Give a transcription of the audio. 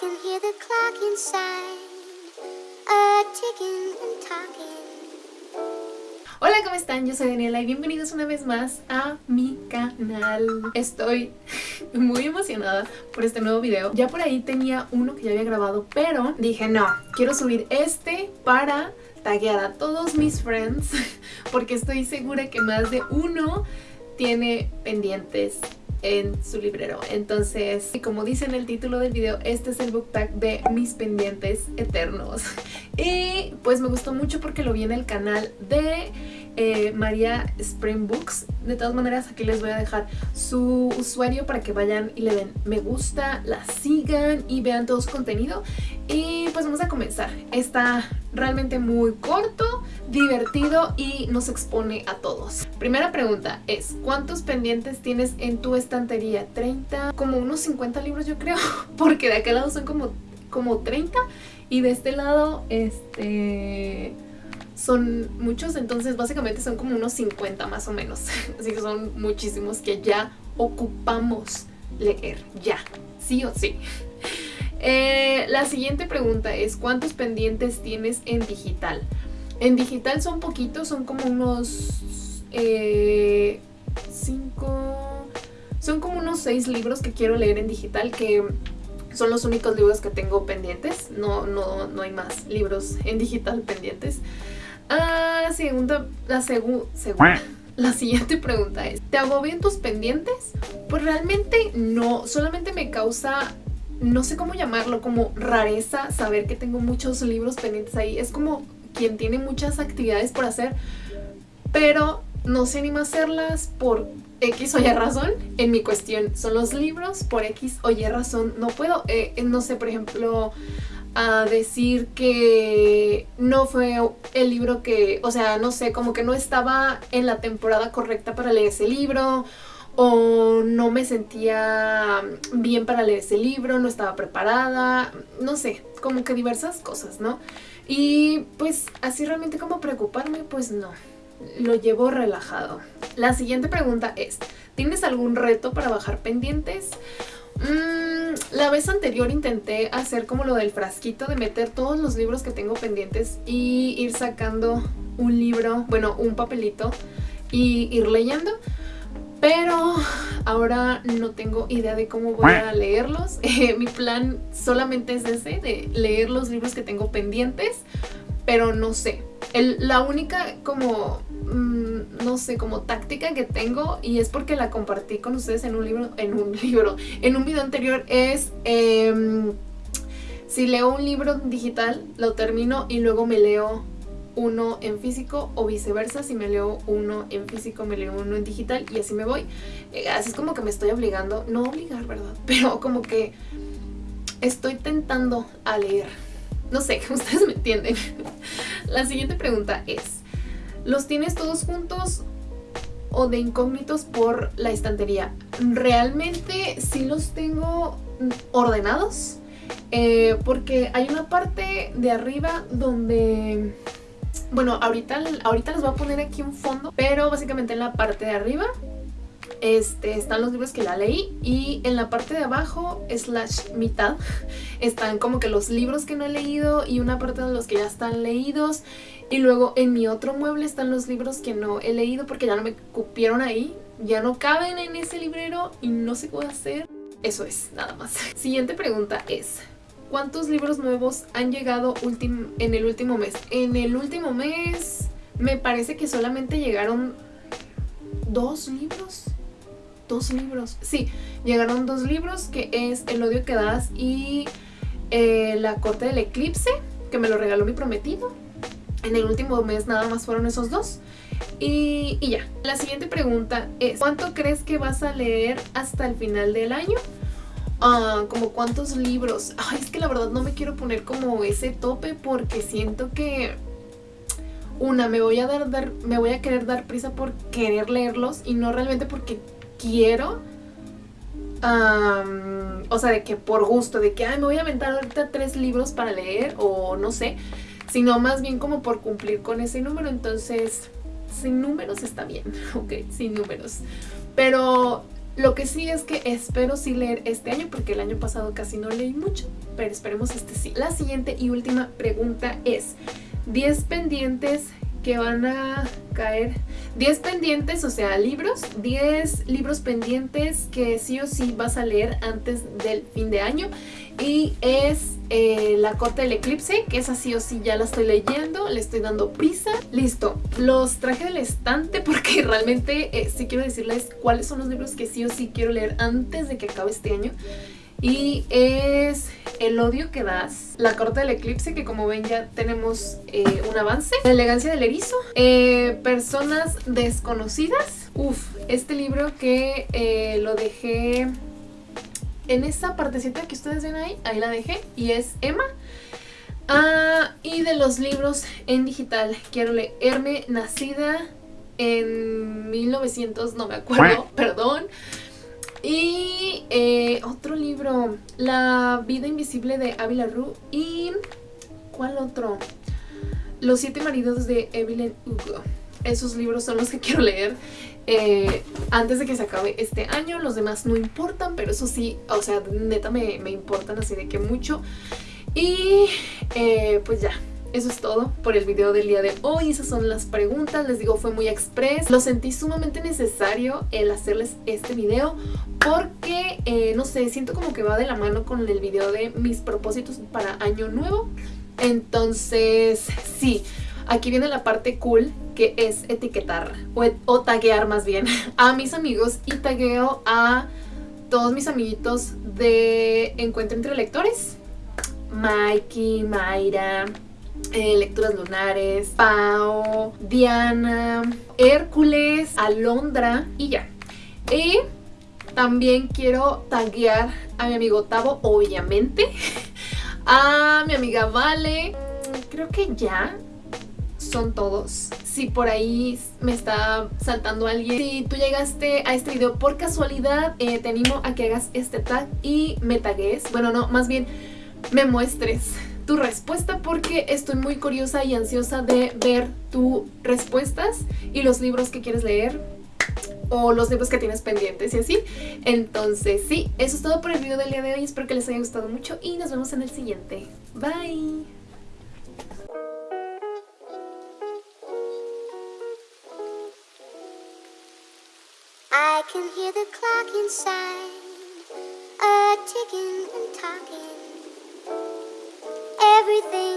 can hear the clock inside, a ticking and talking. Hola, ¿cómo están? Yo soy Daniela y bienvenidos una vez más a mi canal. Estoy muy emocionada por este nuevo video. Ya por ahí tenía uno que ya había grabado, pero dije no, quiero subir este para taguear a todos mis friends porque estoy segura que más de uno tiene pendientes en su librero. Entonces, como dice en el título del video, este es el book tag de mis pendientes eternos. Y pues me gustó mucho porque lo vi en el canal de eh, María Spring Books. De todas maneras, aquí les voy a dejar su usuario para que vayan y le den me gusta, la sigan y vean todo su contenido. Y pues vamos a comenzar. Está realmente muy corto, divertido y nos expone a todos. Primera pregunta es, ¿cuántos pendientes tienes en tu estantería? ¿30? Como unos 50 libros yo creo, porque de aquel lado son como, como 30 y de este lado este son muchos, entonces básicamente son como unos 50 más o menos. Así que son muchísimos que ya ocupamos leer, ya, sí o sí. Eh, la siguiente pregunta es, ¿cuántos pendientes tienes en digital? En digital son poquitos, son como unos... Eh, cinco... Son como unos seis libros que quiero leer en digital que son los únicos libros que tengo pendientes. No, no, no hay más libros en digital pendientes. Ah, la segunda... La segunda... La siguiente pregunta es, ¿te agobian tus pendientes? Pues realmente no, solamente me causa no sé cómo llamarlo, como rareza saber que tengo muchos libros pendientes ahí. Es como quien tiene muchas actividades por hacer, pero no sé ni hacerlas por X o Y razón. En mi cuestión son los libros, por X o Y razón no puedo. Eh, no sé, por ejemplo, a decir que no fue el libro que, o sea, no sé, como que no estaba en la temporada correcta para leer ese libro o no me sentía bien para leer ese libro, no estaba preparada, no sé, como que diversas cosas, ¿no? Y pues así realmente como preocuparme, pues no, lo llevo relajado. La siguiente pregunta es, ¿tienes algún reto para bajar pendientes? Mm, la vez anterior intenté hacer como lo del frasquito de meter todos los libros que tengo pendientes y ir sacando un libro, bueno, un papelito y ir leyendo pero ahora no tengo idea de cómo voy a leerlos. Eh, mi plan solamente es ese, de leer los libros que tengo pendientes, pero no sé. la única como, mm, no sé, como táctica que tengo, y es porque la compartí con ustedes en un libro, en un libro, en un video anterior, es... Em, si leo un libro digital, lo termino y luego me leo uno en físico o viceversa, si me leo uno en físico me leo uno en digital y así me voy. Eh, así es como que me estoy obligando, no obligar, ¿verdad? Pero como que estoy tentando a leer. No sé, ustedes me entienden. La siguiente pregunta es, ¿los tienes todos juntos o de incógnitos por la estantería? Realmente sí los tengo ordenados. Eh, porque hay una parte de arriba donde bueno, ahorita, ahorita les voy a poner aquí un fondo, pero básicamente en la parte de arriba este, están los libros que ya leí y en la parte de abajo, slash mitad, están como que los libros que no he leído y una parte de los que ya están leídos y luego en mi otro mueble están los libros que no he leído porque ya no me cupieron ahí, ya no caben en ese librero y no sé qué hacer. Eso es, nada más. Siguiente pregunta es, ¿Cuántos libros nuevos han llegado en el último mes? En el último mes me parece que solamente llegaron dos libros. Dos libros. Sí, llegaron dos libros que es El odio que das y eh, La corte del eclipse, que me lo regaló mi prometido. En el último mes nada más fueron esos dos. Y, ya. La siguiente pregunta es, ¿cuánto crees que vas a leer hasta el final del año? Ah, como cuántos libros. Ay, es que la verdad no me quiero poner como ese tope porque siento que una, me voy a dar, dar, me voy a querer dar prisa por querer leerlos y no realmente porque quiero. o sea, de que por gusto, de que me voy a aventar ahorita tres libros para leer o no sé, sino más bien como por cumplir con ese número. Entonces, sin números está bien, ok, sin números. Pero Lo que sí es que espero sí leer este año porque el año pasado casi no leí mucho, pero esperemos este sí. La siguiente y última pregunta es 10 pendientes que van a caer 10 pendientes, o sea, libros, 10 libros pendientes que sí o sí vas a leer antes del fin de año y es eh, La Corte del Eclipse, que es así o sí ya la estoy leyendo, le estoy dando prisa. Listo, los traje del estante porque realmente eh, sí quiero decirles cuáles son los libros que sí o sí quiero leer antes de que acabe este año. Y es El odio que das, La corte del eclipse, que como ven ya tenemos eh, un avance, La elegancia del erizo, eh, Personas desconocidas, Uf, este libro que lo dejé en esa partecita que ustedes ven ahí, ahí la dejé, y es Emma. Ah, y de los libros en digital, quiero leerme Nacida en 1900, no me acuerdo, perdón, y eh, otro libro, La vida invisible de Ávila Rue. Y... ¿Cuál otro? Los siete maridos de Evelyn Hugo. Esos libros son los que quiero leer eh, antes de que se acabe este año. Los demás no importan, pero eso sí, o sea, neta me, me importan así de que mucho. Y eh, pues ya, eso es todo por el video del día de hoy. Esas son las preguntas. Les digo, fue muy express. Lo sentí sumamente necesario el hacerles este video porque, eh, no sé, siento como que va de la mano con el video de mis propósitos para año nuevo. Entonces, sí, aquí viene la parte cool que es etiquetar o, taguear más bien a mis amigos y tagueo a todos mis amiguitos de Encuentro entre Lectores. Mikey, Mayra, eh, lecturas lunares, Pau, Diana, Hércules, Alondra y ya. Y también quiero taguear a mi amigo Tavo, obviamente, a mi amiga Vale, creo que ya son todos. Si por ahí me está saltando alguien, si tú llegaste a este video por casualidad, eh, te animo a que hagas este tag y me tagues. Bueno, no, más bien me muestres tu respuesta porque estoy muy curiosa y ansiosa de ver tus respuestas y los libros que quieres leer o los libros que tienes pendientes y así. Entonces sí, eso es todo por el video del día de hoy. Espero que les haya gustado mucho y nos vemos en el siguiente. Bye. Can hear the clock inside, a ticking and talking. everything